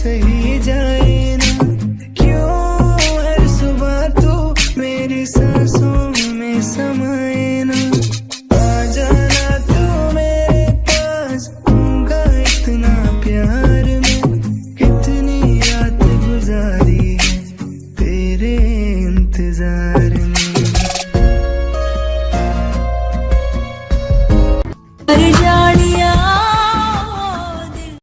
सही जाए ना? क्यों हर सुबह तू मेरी सांसों में समाए ना? आ जाना तू मेरे पास, होगा इतना प्यार में। कितनी रात गुजारी है तेरे इंतज़ार में।